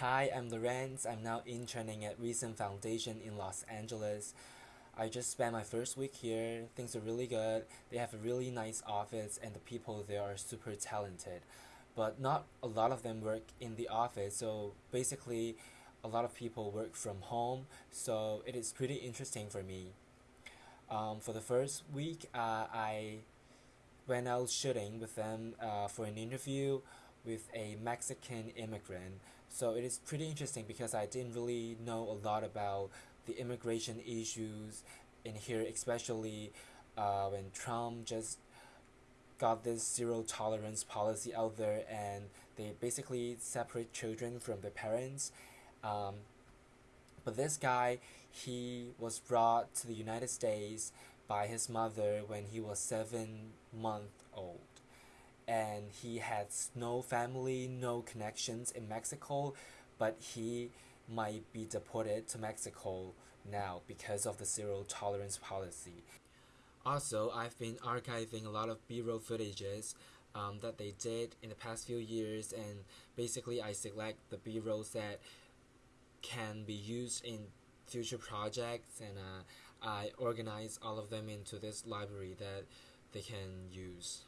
Hi, I'm Lorenz. I'm now interning at Recent Foundation in Los Angeles. I just spent my first week here. Things are really good. They have a really nice office, and the people there are super talented. But not a lot of them work in the office, so basically, a lot of people work from home, so it is pretty interesting for me. Um, for the first week, uh, I went out shooting with them uh, for an interview with a Mexican immigrant. So it is pretty interesting because I didn't really know a lot about the immigration issues in here, especially uh, when Trump just got this zero tolerance policy out there and they basically separate children from their parents. Um, but this guy, he was brought to the United States by his mother when he was seven months old. And he has no family, no connections in Mexico, but he might be deported to Mexico now because of the zero tolerance policy. Also, I've been archiving a lot of B-roll footages um, that they did in the past few years and basically I select the B-rolls that can be used in future projects and uh, I organize all of them into this library that they can use.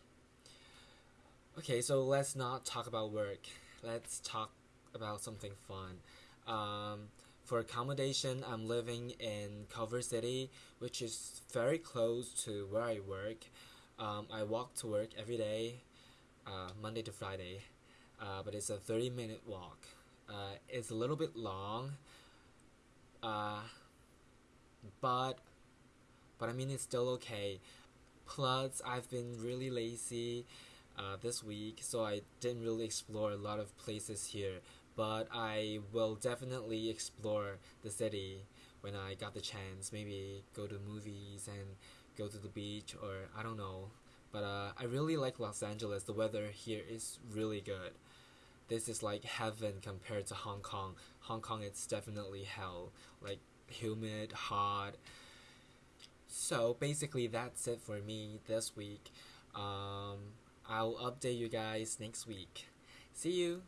Okay, so let's not talk about work. Let's talk about something fun. Um, for accommodation, I'm living in Culver City, which is very close to where I work. Um, I walk to work every day, uh, Monday to Friday, uh, but it's a 30 minute walk. Uh, it's a little bit long, uh, but but I mean it's still okay. Plus, I've been really lazy uh, this week, so I didn't really explore a lot of places here. But I will definitely explore the city when I got the chance. Maybe go to movies and go to the beach, or I don't know. But uh, I really like Los Angeles. The weather here is really good this is like heaven compared to Hong Kong. Hong Kong it's definitely hell. Like humid, hot. So basically that's it for me this week. Um, I'll update you guys next week. See you!